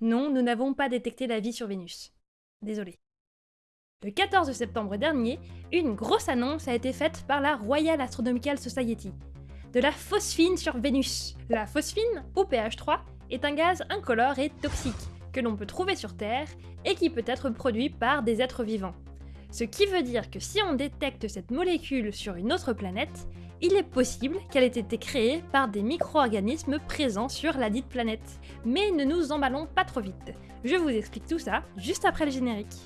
Non, nous n'avons pas détecté la vie sur Vénus. Désolé. Le 14 septembre dernier, une grosse annonce a été faite par la Royal Astronomical Society. De la phosphine sur Vénus. La phosphine, ou PH3, est un gaz incolore et toxique que l'on peut trouver sur Terre et qui peut être produit par des êtres vivants. Ce qui veut dire que si on détecte cette molécule sur une autre planète, il est possible qu'elle ait été créée par des micro-organismes présents sur la dite planète. Mais ne nous emballons pas trop vite, je vous explique tout ça juste après le générique.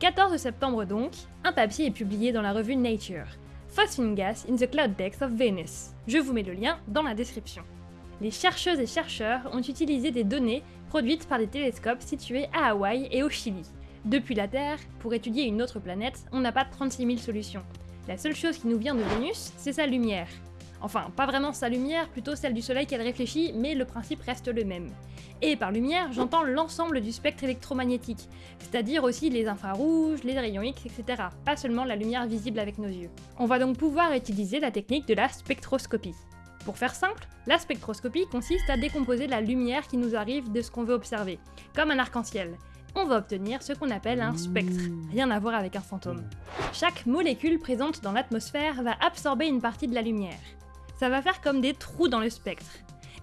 14 septembre donc, un papier est publié dans la revue Nature. Phosphine Gas in the Cloud Decks of Venus. Je vous mets le lien dans la description. Les chercheuses et chercheurs ont utilisé des données produites par des télescopes situés à Hawaï et au Chili. Depuis la Terre, pour étudier une autre planète, on n'a pas 36 000 solutions. La seule chose qui nous vient de Vénus, c'est sa lumière. Enfin, pas vraiment sa lumière, plutôt celle du soleil qu'elle réfléchit, mais le principe reste le même. Et par lumière, j'entends l'ensemble du spectre électromagnétique, c'est-à-dire aussi les infrarouges, les rayons X, etc., pas seulement la lumière visible avec nos yeux. On va donc pouvoir utiliser la technique de la spectroscopie. Pour faire simple, la spectroscopie consiste à décomposer la lumière qui nous arrive de ce qu'on veut observer, comme un arc-en-ciel. On va obtenir ce qu'on appelle un spectre, rien à voir avec un fantôme. Chaque molécule présente dans l'atmosphère va absorber une partie de la lumière ça va faire comme des trous dans le spectre.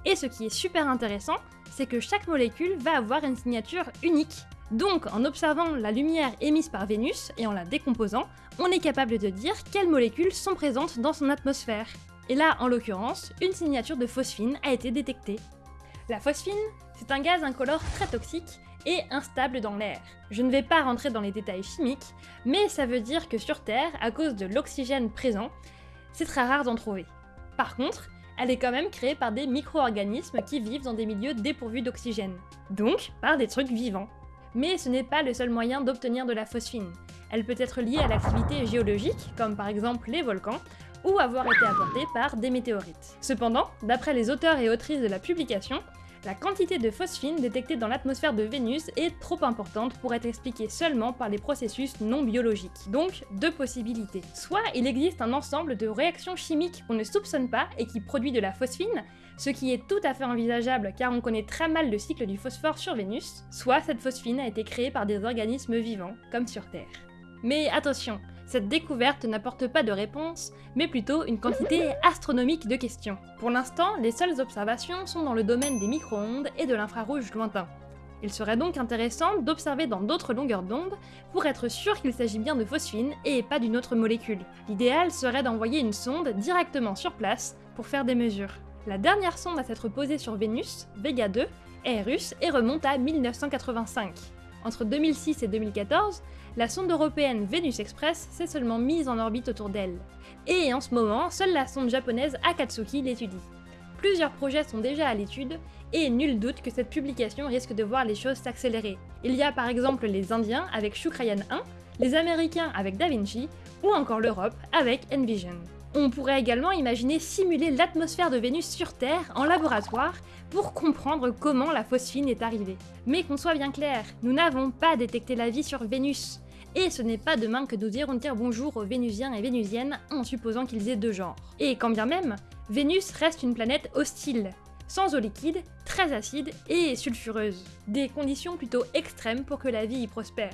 Et ce qui est super intéressant, c'est que chaque molécule va avoir une signature unique. Donc, en observant la lumière émise par Vénus et en la décomposant, on est capable de dire quelles molécules sont présentes dans son atmosphère. Et là, en l'occurrence, une signature de phosphine a été détectée. La phosphine, c'est un gaz incolore très toxique et instable dans l'air. Je ne vais pas rentrer dans les détails chimiques, mais ça veut dire que sur Terre, à cause de l'oxygène présent, c'est très rare d'en trouver. Par contre, elle est quand même créée par des micro-organismes qui vivent dans des milieux dépourvus d'oxygène. Donc, par des trucs vivants. Mais ce n'est pas le seul moyen d'obtenir de la phosphine. Elle peut être liée à l'activité géologique, comme par exemple les volcans, ou avoir été apportée par des météorites. Cependant, d'après les auteurs et autrices de la publication, la quantité de phosphine détectée dans l'atmosphère de Vénus est trop importante pour être expliquée seulement par les processus non biologiques. Donc, deux possibilités. Soit il existe un ensemble de réactions chimiques qu'on ne soupçonne pas et qui produit de la phosphine, ce qui est tout à fait envisageable car on connaît très mal le cycle du phosphore sur Vénus, soit cette phosphine a été créée par des organismes vivants, comme sur Terre. Mais attention, cette découverte n'apporte pas de réponse, mais plutôt une quantité astronomique de questions. Pour l'instant, les seules observations sont dans le domaine des micro-ondes et de l'infrarouge lointain. Il serait donc intéressant d'observer dans d'autres longueurs d'onde pour être sûr qu'il s'agit bien de phosphine et pas d'une autre molécule. L'idéal serait d'envoyer une sonde directement sur place pour faire des mesures. La dernière sonde à s'être posée sur Vénus, Vega 2, est russe et remonte à 1985. Entre 2006 et 2014, la sonde européenne Venus Express s'est seulement mise en orbite autour d'elle. Et en ce moment, seule la sonde japonaise Akatsuki l'étudie. Plusieurs projets sont déjà à l'étude, et nul doute que cette publication risque de voir les choses s'accélérer. Il y a par exemple les Indiens avec Shukrayan 1, les Américains avec Da Vinci, ou encore l'Europe avec Envision. On pourrait également imaginer simuler l'atmosphère de Vénus sur Terre en laboratoire pour comprendre comment la phosphine est arrivée. Mais qu'on soit bien clair, nous n'avons pas détecté la vie sur Vénus. Et ce n'est pas demain que nous irons dire bonjour aux Vénusiens et Vénusiennes en supposant qu'ils aient deux genres. Et quand bien même, Vénus reste une planète hostile, sans eau liquide, très acide et sulfureuse. Des conditions plutôt extrêmes pour que la vie y prospère.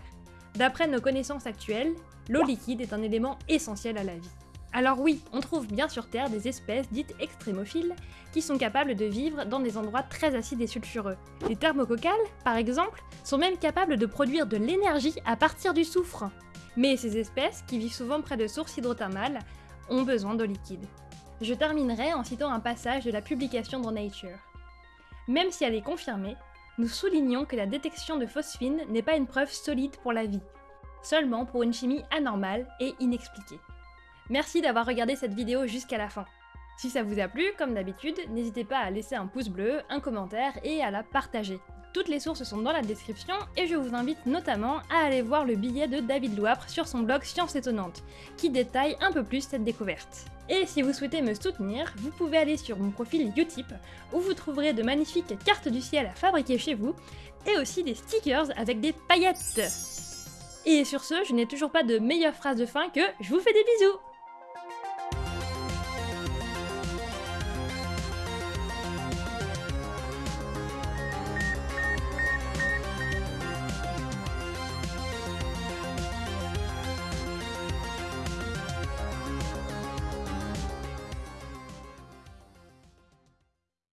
D'après nos connaissances actuelles, l'eau liquide est un élément essentiel à la vie. Alors oui, on trouve bien sur Terre des espèces dites extrémophiles qui sont capables de vivre dans des endroits très acides et sulfureux. Les thermococcales, par exemple, sont même capables de produire de l'énergie à partir du soufre. Mais ces espèces, qui vivent souvent près de sources hydrothermales, ont besoin d'eau liquide. Je terminerai en citant un passage de la publication dans Nature. Même si elle est confirmée, nous soulignons que la détection de phosphine n'est pas une preuve solide pour la vie, seulement pour une chimie anormale et inexpliquée. Merci d'avoir regardé cette vidéo jusqu'à la fin. Si ça vous a plu, comme d'habitude, n'hésitez pas à laisser un pouce bleu, un commentaire et à la partager. Toutes les sources sont dans la description et je vous invite notamment à aller voir le billet de David Louapre sur son blog Science Étonnante, qui détaille un peu plus cette découverte. Et si vous souhaitez me soutenir, vous pouvez aller sur mon profil Utip, où vous trouverez de magnifiques cartes du ciel à fabriquer chez vous, et aussi des stickers avec des paillettes. Et sur ce, je n'ai toujours pas de meilleure phrase de fin que je vous fais des bisous